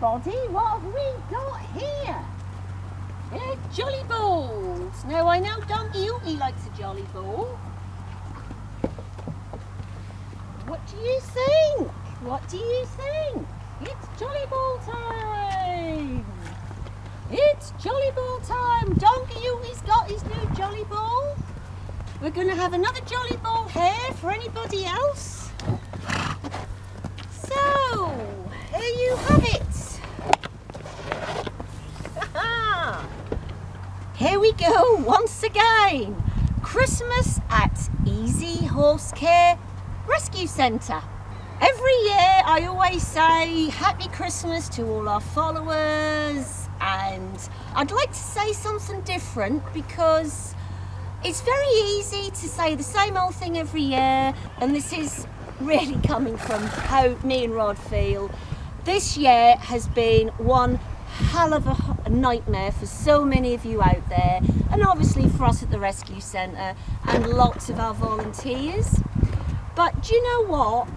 everybody, what have we got here? They're jolly balls. Now I know Donkey Ookie likes a jolly ball. What do you think? What do you think? It's jolly ball time! It's jolly ball time! Donkey Ookie's got his new jolly ball. We're going to have another jolly ball here for anybody else. So, here you have it. Here we go again. Christmas at Easy Horse Care Rescue Centre. Every year I always say Happy Christmas to all our followers and I'd like to say something different because it's very easy to say the same old thing every year and this is really coming from how me and Rod feel. This year has been one hell of a nightmare for so many of you out there and obviously for us at the Rescue Centre and lots of our volunteers. But do you know what?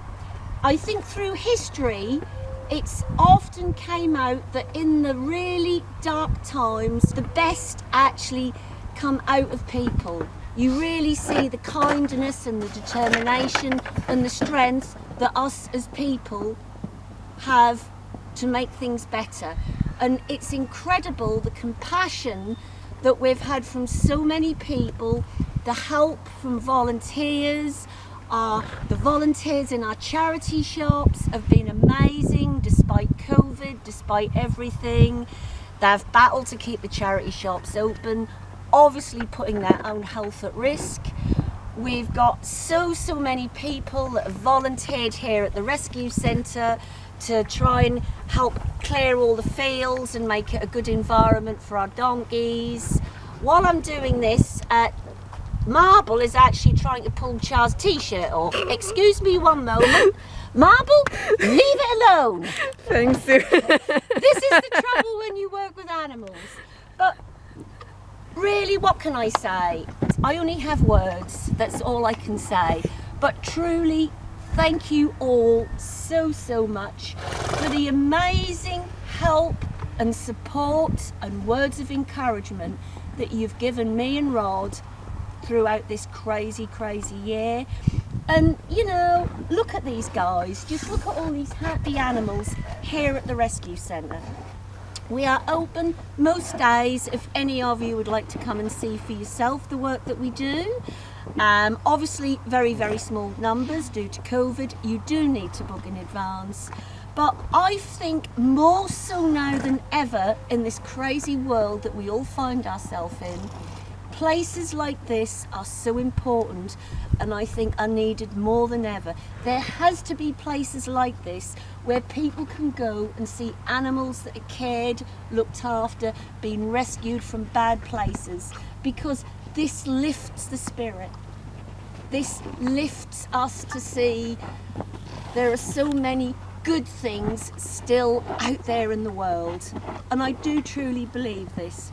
I think through history it's often came out that in the really dark times the best actually come out of people. You really see the kindness and the determination and the strength that us as people have to make things better and it's incredible the compassion that we've had from so many people, the help from volunteers, uh, the volunteers in our charity shops have been amazing despite COVID, despite everything. They've battled to keep the charity shops open, obviously putting their own health at risk. We've got so, so many people that have volunteered here at the Rescue Centre to try and help clear all the fields and make it a good environment for our donkeys. While I'm doing this, uh, Marble is actually trying to pull Char's t-shirt off. Excuse me one moment. Marble, leave it alone. Thanks, Sue. this is the trouble when you work with animals. But really, what can I say? I only have words. That's all I can say. But truly, thank you all so, so much for the amazing help and support and words of encouragement that you've given me and Rod throughout this crazy, crazy year. And, you know, look at these guys. Just look at all these happy animals here at the Rescue Centre. We are open most days if any of you would like to come and see for yourself the work that we do. Um, obviously, very, very small numbers due to COVID. You do need to book in advance. But I think more so now than ever in this crazy world that we all find ourselves in, places like this are so important and I think are needed more than ever. There has to be places like this where people can go and see animals that are cared, looked after, being rescued from bad places because this lifts the spirit. This lifts us to see there are so many good things still out there in the world. And I do truly believe this.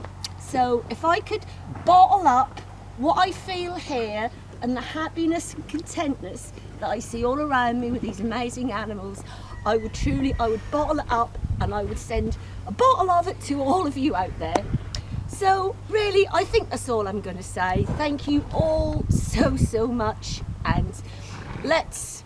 So if I could bottle up what I feel here and the happiness and contentness that I see all around me with these amazing animals, I would truly, I would bottle it up and I would send a bottle of it to all of you out there. So really, I think that's all I'm going to say. Thank you all so, so much. And let's